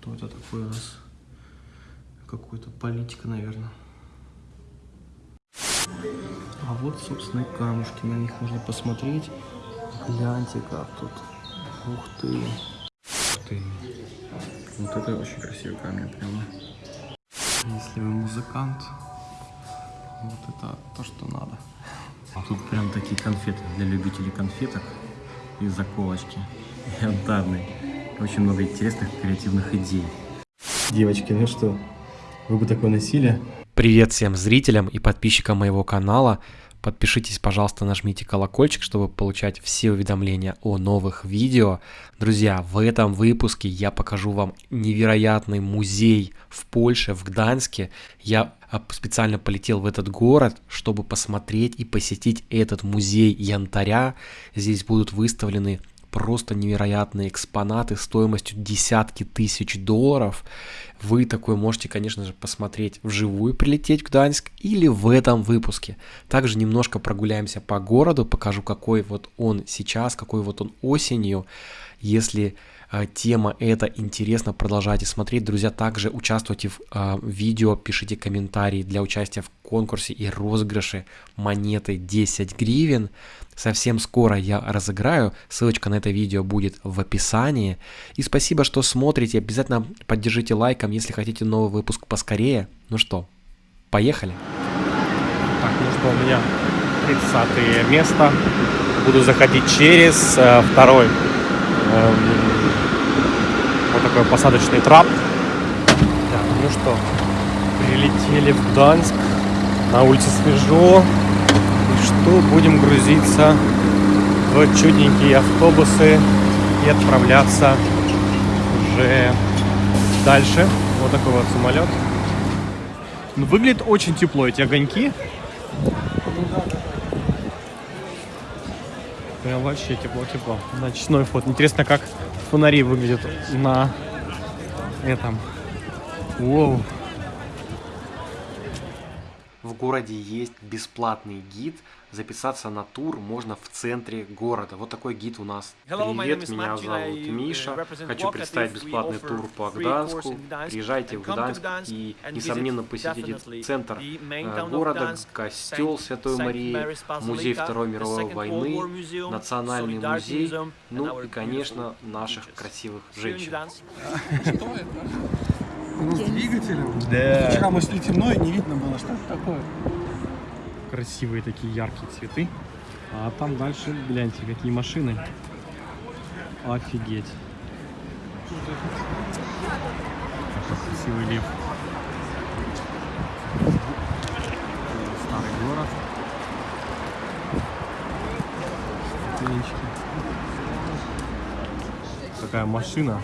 Кто это такой у нас? Какой-то политика, наверное. А вот, собственно, и камушки. На них можно посмотреть. Гляньте, как тут. Ух ты. Ух ты. Вот это очень красивый камень прямо. Если вы музыкант, вот это то, что надо. А тут прям такие конфеты для любителей конфеток и заколочки янтарные. Очень много интересных креативных идей. Девочки, ну что, вы бы такое носили? Привет всем зрителям и подписчикам моего канала. Подпишитесь, пожалуйста, нажмите колокольчик, чтобы получать все уведомления о новых видео. Друзья, в этом выпуске я покажу вам невероятный музей в Польше, в Гданьске. Я а, специально полетел в этот город, чтобы посмотреть и посетить этот музей янтаря. Здесь будут выставлены просто невероятные экспонаты стоимостью десятки тысяч долларов. Вы такой можете, конечно же, посмотреть вживую, прилететь в Гданьск или в этом выпуске. Также немножко прогуляемся по городу, покажу, какой вот он сейчас, какой вот он осенью. Если тема эта интересна, продолжайте смотреть. Друзья, также участвуйте в э, видео, пишите комментарии для участия в конкурсе и розыгрыше монеты 10 гривен. Совсем скоро я разыграю, ссылочка на это видео будет в описании. И спасибо, что смотрите, обязательно поддержите лайком, если хотите новый выпуск поскорее. Ну что, поехали? Так, ну что, у меня 30 место. Буду заходить через э, второй э, вот такой посадочный трап. Так, ну что, прилетели в Гданьск. На улице свежо, что будем грузиться в чудненькие автобусы и отправляться уже дальше. Вот такой вот самолет. Ну, выглядит очень тепло, эти огоньки. Прям вообще тепло-тепло. Ночной фото. Интересно, как фонари выглядят на этом. Воу. В городе есть бесплатный гид. Записаться на тур можно в центре города. Вот такой гид у нас. Привет, меня зовут Миша. Хочу представить бесплатный тур по Гданьску. Приезжайте в Гданьск и, несомненно, посетите центр э, города, костел Святой Марии, музей Второй мировой войны, национальный музей, ну и, конечно, наших красивых женщин. Ну, с двигателем. Да. Вчера мы шли темно и не видно было, что это такое. Красивые такие яркие цветы. А там дальше, гляньте, какие машины. Офигеть. Какой красивый лев. Старый город. Ступенечки. Такая машина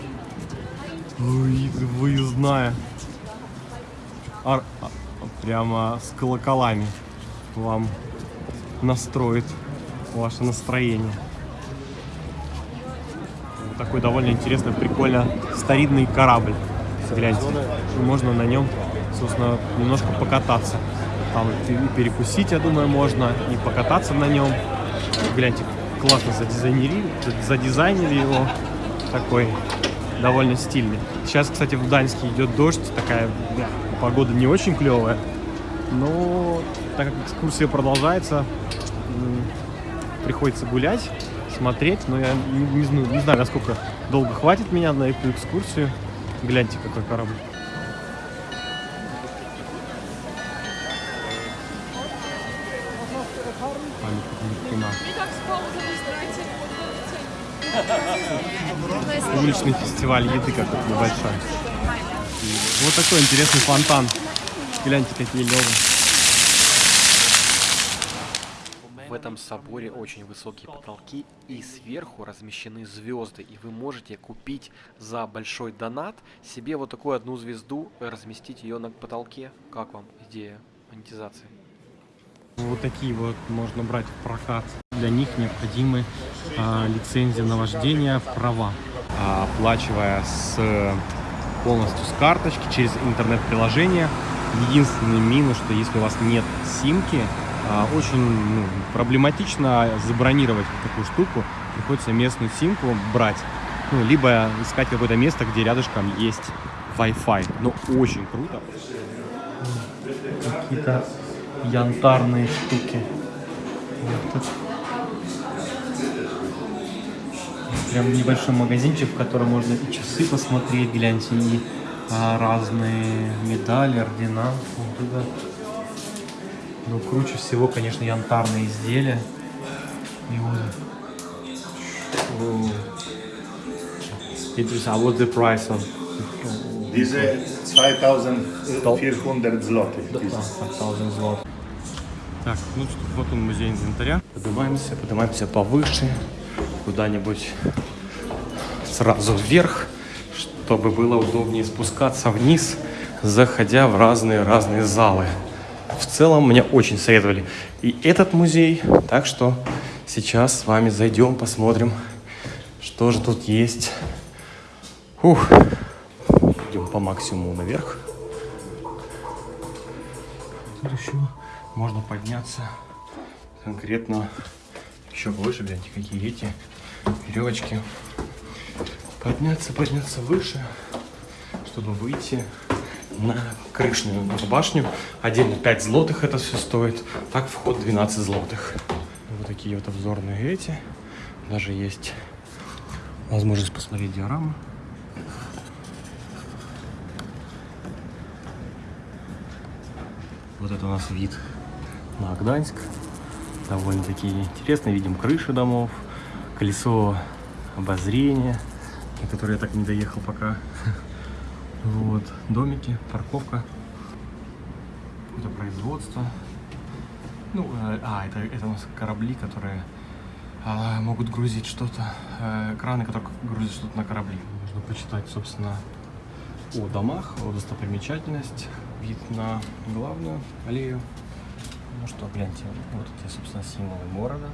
Ой, выездная. Ар... а, Прямо с колоколами вам настроит ваше настроение. Вот такой довольно интересный, прикольно старинный корабль. Гляньте, можно на нем, собственно, немножко покататься. Там и перекусить, я думаю, можно, и покататься на нем. Гляньте, классно задизайнили, задизайнили его. Такой довольно стильный. Сейчас, кстати, в Гданьске идет дождь, такая да, погода не очень клевая. Но так как экскурсия продолжается, приходится гулять, смотреть. Но я не, не, не знаю, насколько долго хватит меня на эту экскурсию. Гляньте, какой корабль. Уличный фестиваль еды какой-то небольшой. Вот такой интересный фонтан. Гляньте, какие левы. В этом соборе очень высокие потолки и сверху размещены звезды. И вы можете купить за большой донат себе вот такую одну звезду, разместить ее на потолке. Как вам идея монетизации? Вот такие вот можно брать в прокат. Для них необходимы а, лицензия на вождение, права. А, оплачивая с полностью с карточки через интернет-приложение. Единственный минус, что если у вас нет симки, очень ну, проблематично забронировать такую штуку. Приходится местную симку брать. Ну, либо искать какое-то место, где рядышком есть Wi-Fi. Ну, очень круто. Какие-то янтарные штуки. Вот. Прям небольшой магазинчик, в котором можно и часы посмотреть, гляньте, и а, разные медали, ордена. Вот туда. Но круче всего, конечно, янтарные изделия. И вот. О. Interesting. А what the price on? Diese 2400 zloty. Diese. 1000 злот. Так, ну что, вот он музей инвентаря. Поднимаемся, поднимаемся повыше, куда-нибудь сразу вверх, чтобы было удобнее спускаться вниз, заходя в разные-разные залы. В целом мне очень советовали и этот музей, так что сейчас с вами зайдем, посмотрим, что же тут есть. Ух, идем по максимуму наверх. Тут еще можно подняться конкретно еще выше, гляньте, какие эти веревочки. Подняться, подняться выше, чтобы выйти на крышную башню. Отдельно 5 злотых это все стоит. Так вход 12 злотых. Вот такие вот обзорные эти. Даже есть возможность посмотреть диораму. Вот это у нас вид на Гданьск. Довольно-таки интересно. Видим крыши домов, колесо обозрения, на которое я так не доехал пока. Вот, домики, парковка. Это производство. Ну, э, а, это, это у нас корабли, которые а, могут грузить что-то. э, краны, которые грузят что-то на корабли. Можно почитать, собственно, о домах, о достопримечательность, вид на главную аллею. Ну что, гляньте, вот эти, собственно, символы города.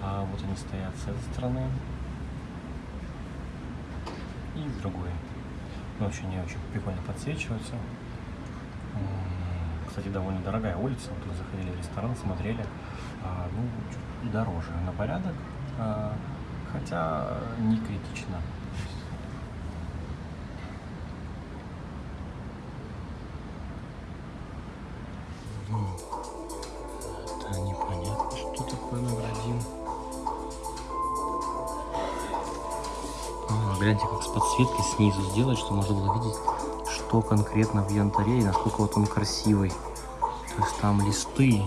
А вот они стоят с этой стороны и с другой. Очень не очень прикольно подсвечиваются. Кстати, довольно дорогая улица. Вот мы заходили в ресторан, смотрели. А, ну, дороже на порядок. а, хотя не критично. Это непонятно, что такое наградим. Гляньте, как с подсветкой снизу сделать, чтобы можно было видеть, что конкретно в янтаре и насколько вот он красивый. То есть там листы.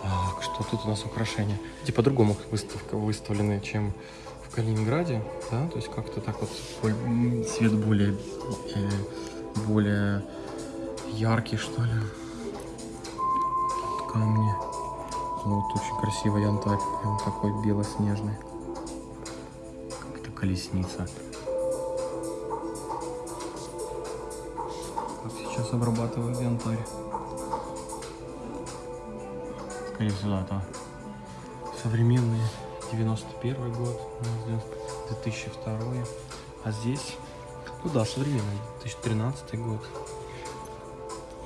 Так, что тут у нас украшения? Эти по-другому выставка выставлены, чем в Калининграде, да? То есть как-то так вот цвет более, э, более яркий, что ли. Камни. Вот очень красивый янтарь, прям такой белоснежный. Колесница. Как сейчас обрабатывают янтарь. Скорее всего, да, это современный 91 год, у нас 2002. А здесь, ну да, современный 2013 год.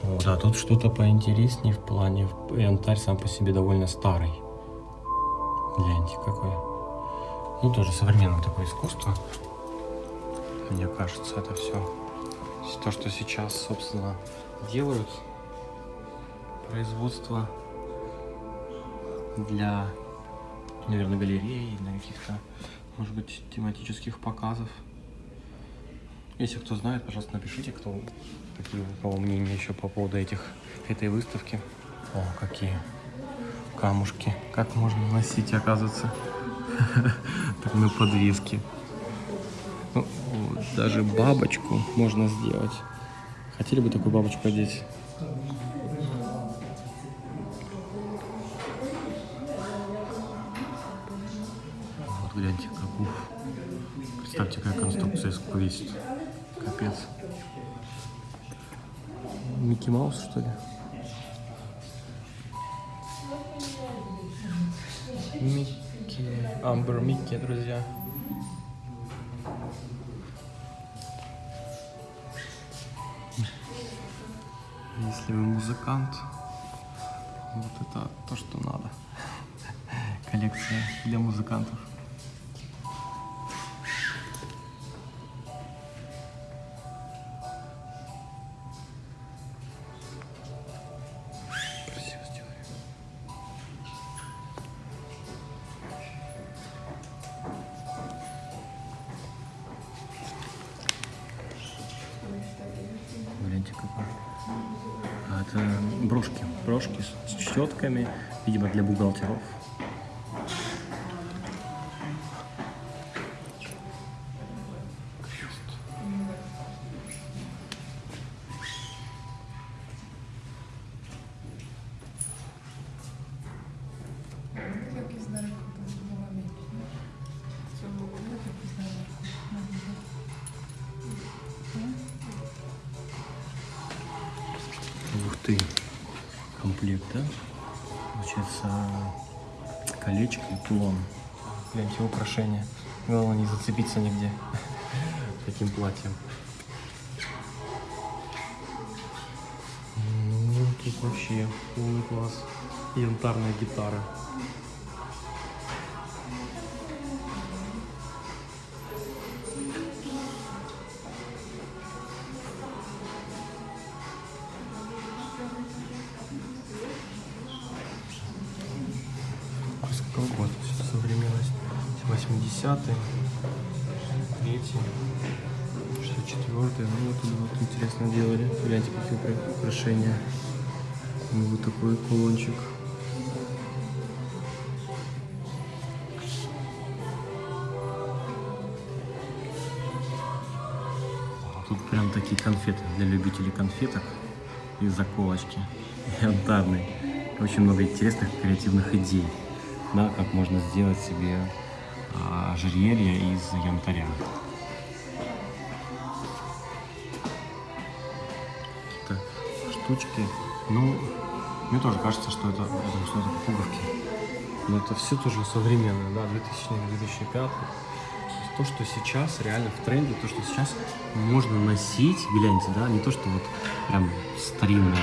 О, да, тут что-то поинтереснее в плане. Янтарь сам по себе довольно старый. Гляньте, какой. Ну, тоже современное такое искусство. Мне кажется, это все. То, что сейчас, собственно, делают. Производство для, наверное, галереи, для каких-то, может быть, тематических показов. Если кто знает, пожалуйста, напишите, кто, какие у кого мнения еще по поводу этих, этой выставки. О, какие камушки. Как можно носить, оказывается, так на подвеске. Ну, вот, даже бабочку можно сделать. Хотели бы такую бабочку одеть? Вот гляньте, как уф. Представьте, какая конструкция сколько весит. Капец. Микки Маус, что ли? Амбер Микки, друзья. Если вы музыкант, вот это то, что надо. Коллекция для музыкантов. Брошки с, щетками, видимо, для бухгалтеров. Колечко и кулон. Гляньте, украшения. Главное не зацепиться нигде таким платьем. Ну, тут вообще полный класс. Янтарная гитара. Такие конфеты для любителей конфеток и заколочки. Янтарные. Очень много интересных креативных идей. Да, как можно сделать себе а, ожерелье из янтаря. Так, штучки. Ну, мне тоже кажется, что это, это что-то пуговки. Но это все тоже современное, да, 2000-2005. То, что сейчас реально в тренде, то, что сейчас можно носить, гляньте, да, не то, что вот прям старинное,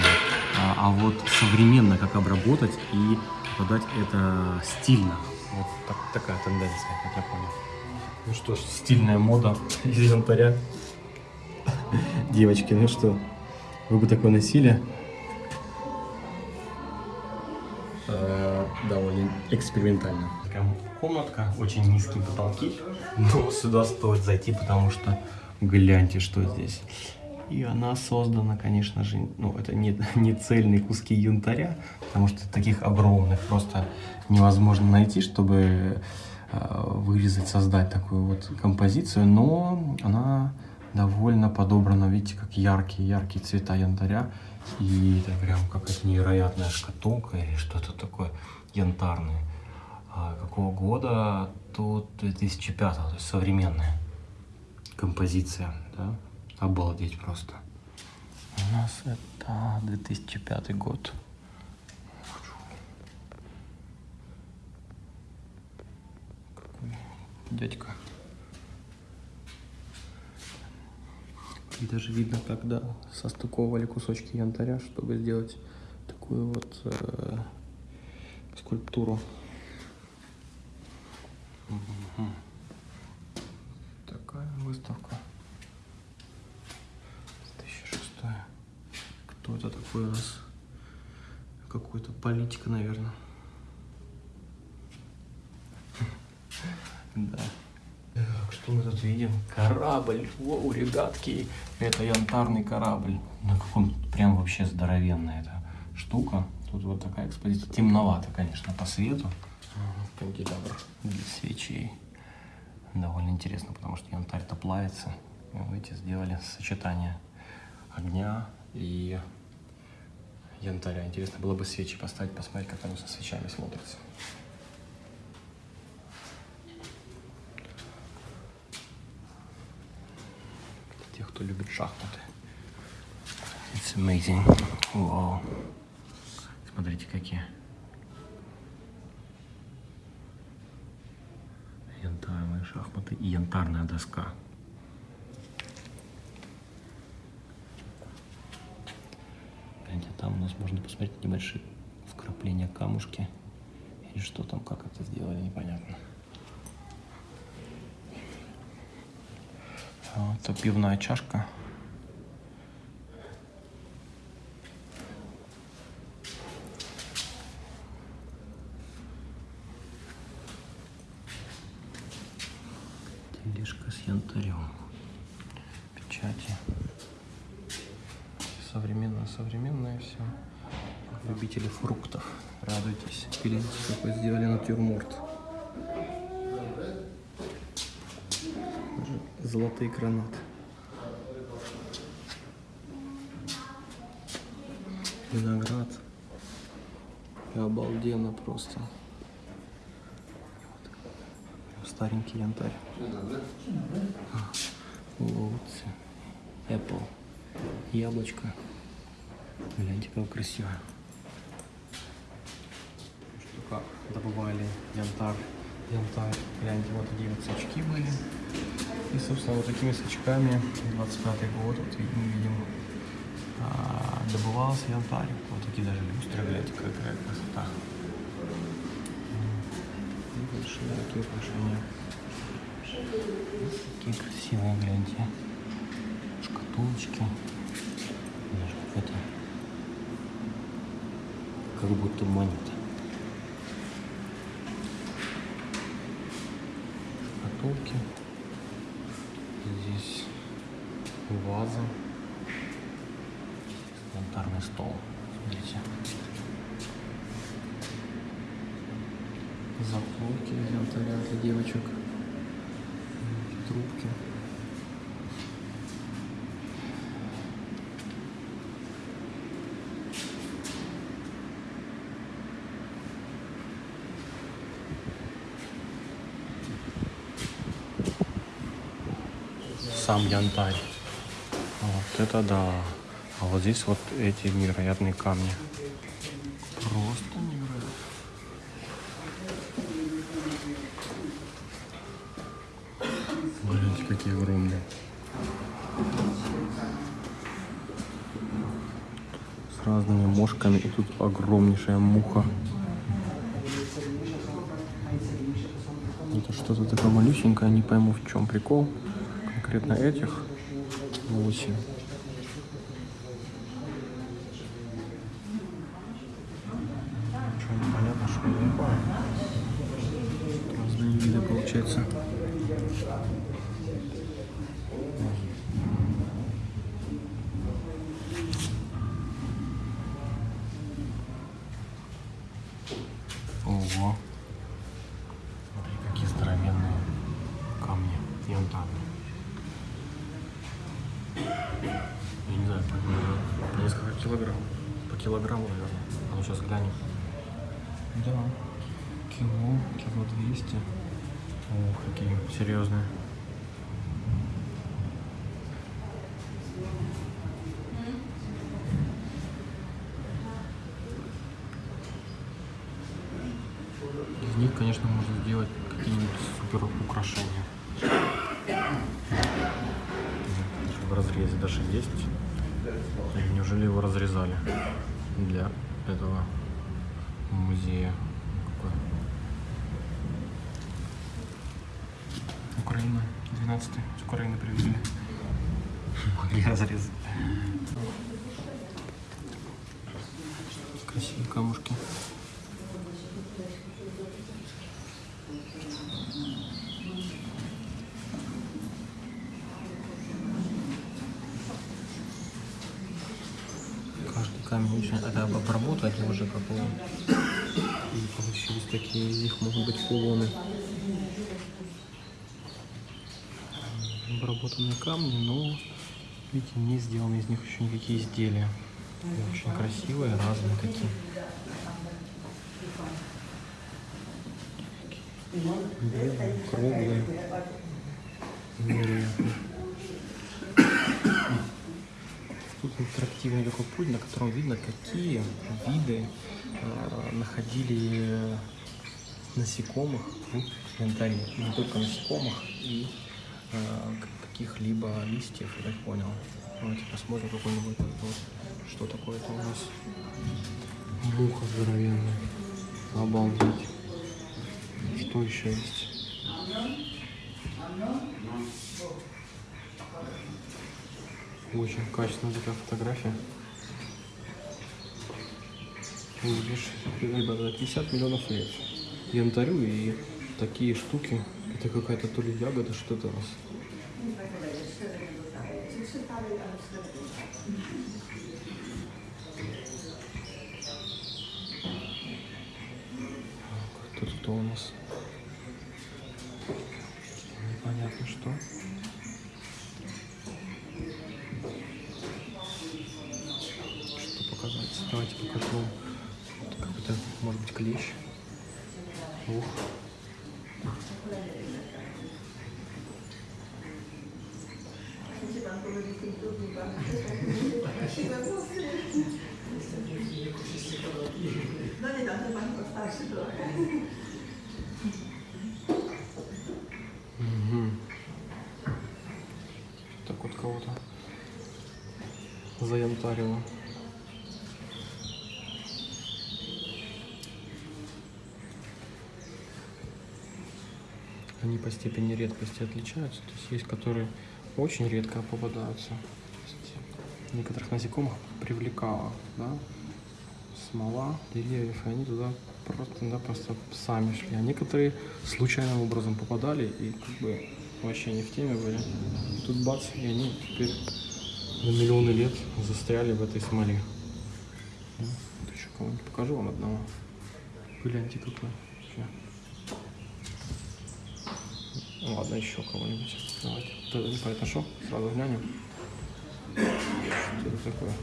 а, а вот современно как обработать и подать это стильно. Вот так- такая тенденция, как я понял. Ну что ж, стильная мода из янтаря. Девочки, ну что, вы бы такое носили? Э, довольно экспериментально. Такая комнатка, очень низкие потолки, но сюда стоит зайти, потому что гляньте, что здесь. И она создана, конечно же, ну, это не, не цельные куски янтаря, потому что таких огромных просто невозможно найти, чтобы э, вырезать, создать такую вот композицию, но она довольно подобрана, видите, как яркие-яркие цвета янтаря. И это прям какая-то невероятная шкатулка или что-то такое янтарное. А какого года? Тут 2005, то есть современная композиция, да? Обалдеть просто. У нас это 2005 год. Дядька. И даже видно, когда состыковывали кусочки янтаря, чтобы сделать такую вот э, скульптуру. Такая выставка. 2006. Кто это такой у нас? Какой-то политик, наверное. Да. Что мы тут видим? Корабль. Воу, ребятки. Это янтарный корабль. На каком прям вообще здоровенная эта штука. Тут вот такая экспозиция. Темновато, конечно, по свету. Канделябр для свечей. Довольно интересно, потому что янтарь-то плавится. И, видите, сделали сочетание огня и янтаря. Интересно было бы свечи поставить, посмотреть, как оно со свечами смотрится. Для тех, кто любит шахматы. It's amazing. Вау. Смотрите, какие. Янтарные шахматы и янтарная доска. Гляньте, там у нас можно посмотреть небольшие вкрапления камушки. Или что там, как это сделали, непонятно. Это пивная чашка. Гляньте, какой сделали натюрморт. Золотые гранаты. Виноград. Обалденно просто. Старенький янтарь. Лоутси. Apple. Яблочко. Гляньте, как красиво. Как добывали янтарь. Янтарь. Гляньте, вот такие вот сачки были. И, собственно, вот такими сачками 25 год, вот видим, видим а, добывался янтарь. Вот такие даже люстры, гляньте, какая красота. И большие такие украшения. Такие красивые, гляньте. Шкатулочки. Даже это как будто монета. Шкатулки. Здесь ваза. Янтарный стол. Смотрите. Заколки из янтаря для девочек. Трубки. Сам янтарь. Вот это да. А вот здесь вот эти невероятные камни. Просто невероятно. Гляньте, какие огромные. С разными мошками. И тут огромнейшая муха. Это что-то такое малюсенькое, не пойму в чем прикол. Конкретно этих 8. Ничего не понятно, что это такое. Разные виды получается. Ого. Смотри, какие здоровенные камни янтарные. Я не знаю, по, по несколько килограмм. По килограмму, наверное. А ну сейчас глянем. Да. Кило, кило двести. Ох, какие серьезные. Из них, конечно, можно сделать какие-нибудь супер украшения. В разрезе даже есть. Неужели его разрезали для этого музея? Какой? Украина, 12 с Украины привезли. Могли разрезать. Красивые камушки. Каждый камень очень... Это обработать уже какого. И получились такие, из них могут быть кулоны. Обработанные камни, но, видите, не сделаны из них еще никакие изделия. И Очень красивые, разные такие. Белые, круглые. Тут интерактивный такой пульт, на котором видно, какие виды э, находили насекомых в янтаре. Не только насекомых и каких-либо листьев, я так понял. Давайте посмотрим какой-нибудь вот, что такое это у нас. Муха здоровенная. Обалдеть. Что еще есть? Очень качественная такая фотография. Видишь, ребята, 50 миллионов лет. Янтарю и такие штуки. Это какая-то то ли ягода, что-то у нас. Тут кто у нас? Непонятно что. Что показать? Давайте покажу. Вот какой-то, может быть, клещ. Ух. Мгм. Так вот кого-то заянтарило. Они по степени редкости отличаются. То есть есть, которые очень редко попадаются. Некоторых насекомых привлекала, да, смола деревьев, и они туда просто, да, просто сами шли. А некоторые случайным образом попадали и как бы вообще не в теме были. Тут бац, и они теперь на миллионы лет застряли в этой смоле. Ну, Вот еще кого-нибудь покажу вам одного. Гляньте какой. Ну, Ладно, еще кого-нибудь. Давайте. Это непонятно что. Сразу глянем. Что это такое?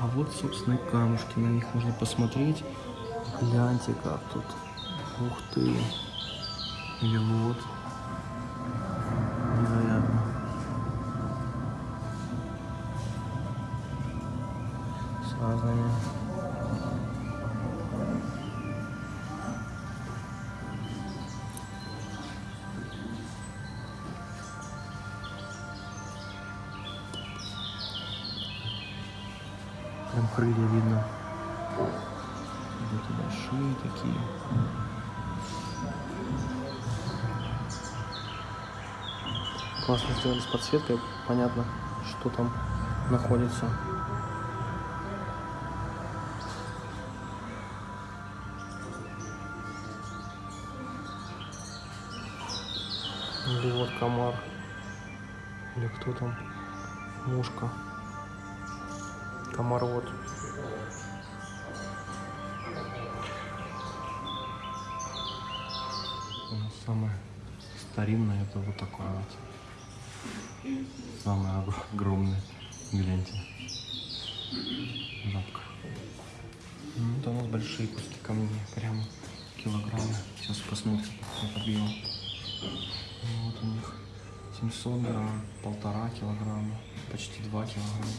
А вот, собственно, и камушки. На них можно посмотреть. Гляньте, как тут. Ух ты. Или вот. Сделали с подсветкой, понятно, что там находится. Или вот комар. Или кто там? Мушка. Комар вот. Самое старинное это вот такое вот. Самое ог- огромное. Гляньте. Жабка. Ну, у нас большие куски камней. Прям килограммы. Сейчас посмотрим, как объем. Ну, Вот у них 700 грамм, полтора килограмма, почти 2 килограмма.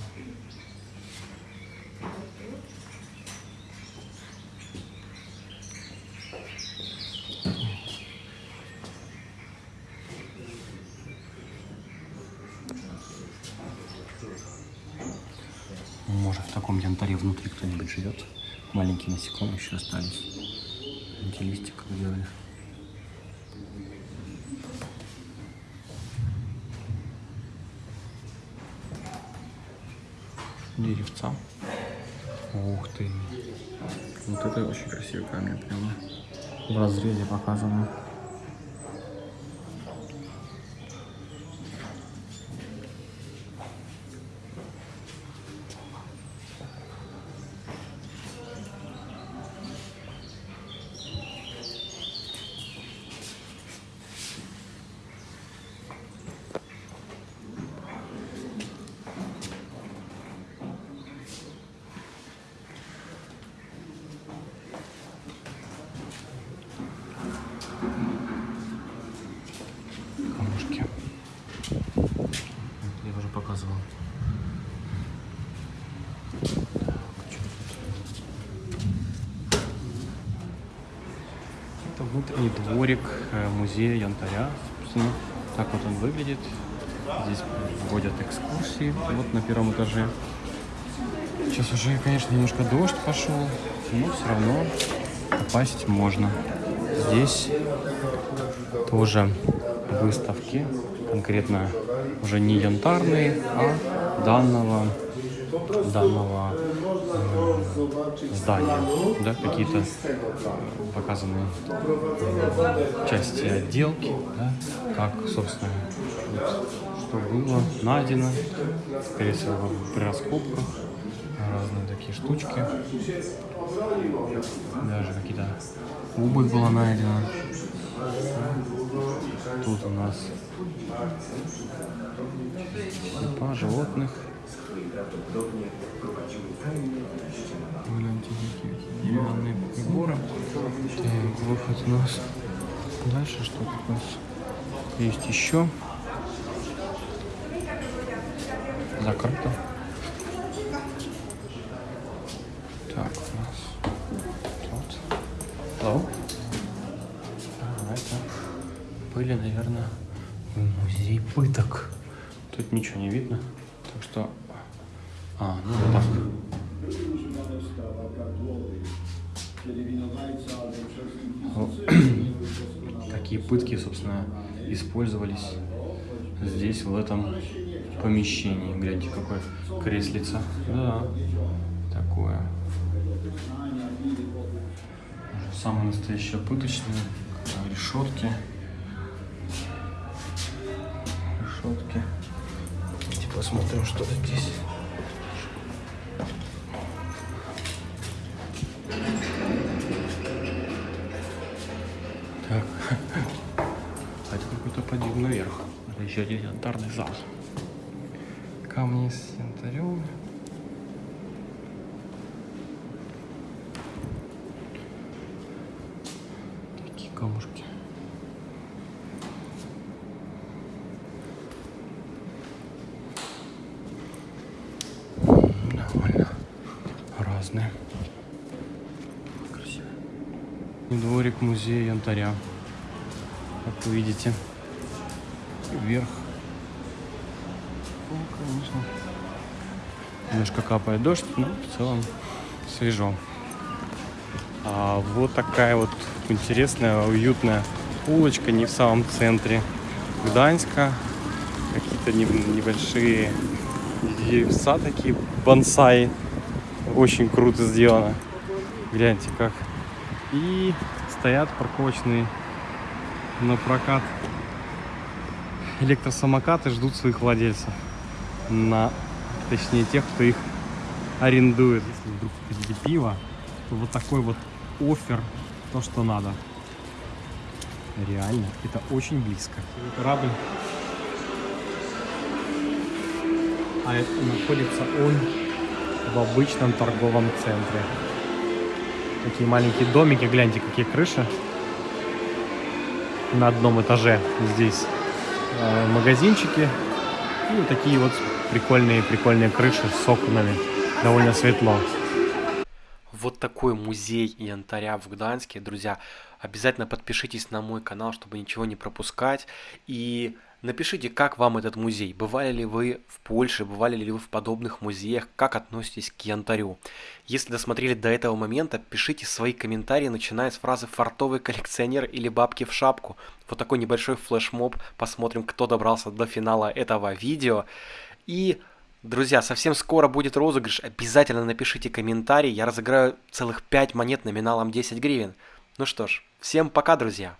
Может, в таком янтаре внутри кто-нибудь живет? Маленькие насекомые еще остались. Эти листья как делали. Деревца. Ух ты. Вот это очень красивый камень прямо. В разрезе показано. камушки. Вот, Я уже показывал. Это внутренний дворик э, музея янтаря. Собственно, так вот он выглядит. Здесь вводят экскурсии. Вот на первом этаже. Сейчас уже, конечно, немножко дождь пошел, но все равно попасть можно. Здесь тоже выставки, конкретно уже не янтарные, а данного, данного здания, да, какие-то показаны части отделки, да, как, собственно, вот, что было найдено, скорее всего, при раскопках, разные такие штучки, даже какие-то обувь была найдена. Тут у нас черепа животных. Гляньте, какие деревянные приборы. Так, выход у нас. Дальше что тут у нас есть еще? Закрыто. Так, у нас тут. Hello? Наверное, музей пыток. Тут ничего не видно, так что... А, ну вот так. Такие пытки, собственно, использовались здесь, в этом помещении. Гляньте, какое креслица. Да, такое. Самые настоящие пыточные. Решетки. Решетки. Давайте посмотрим, что здесь. Так. А это какой-то подъем наверх. Это еще один янтарный зал. Камни с янтарем. Такие камушки. Довольно разные. Красиво. Дворик музея янтаря. Видите. Вверх. Ну, конечно. Немножко капает дождь, но в целом свежо. А вот такая вот интересная, уютная улочка, не в самом центре Гданьска. Какие-то не- небольшие деревца такие, бонсай. Очень круто сделано. Гляньте как. И стоят парковочные на прокат электросамокаты ждут своих владельцев. На, точнее, тех, кто их арендует. Если вдруг хотите пиво, то вот такой вот офер, то, что надо. Реально, это очень близко. Корабль. А это находится он в обычном торговом центре. Такие маленькие домики, гляньте, какие крыши на одном этаже здесь э, магазинчики и вот такие вот прикольные прикольные крыши с окнами довольно светло вот такой музей янтаря в Гданьске. Друзья, обязательно подпишитесь на мой канал, чтобы ничего не пропускать. И напишите, как вам этот музей. Бывали ли вы в Польше, бывали ли вы в подобных музеях, как относитесь к янтарю. Если досмотрели до этого момента, пишите свои комментарии, начиная с фразы «фартовый коллекционер» или «бабки в шапку». Вот такой небольшой флешмоб. Посмотрим, кто добрался до финала этого видео. И Друзья, совсем скоро будет розыгрыш. Обязательно напишите комментарий. Я разыграю целых 5 монет номиналом 10 гривен. Ну что ж, всем пока, друзья.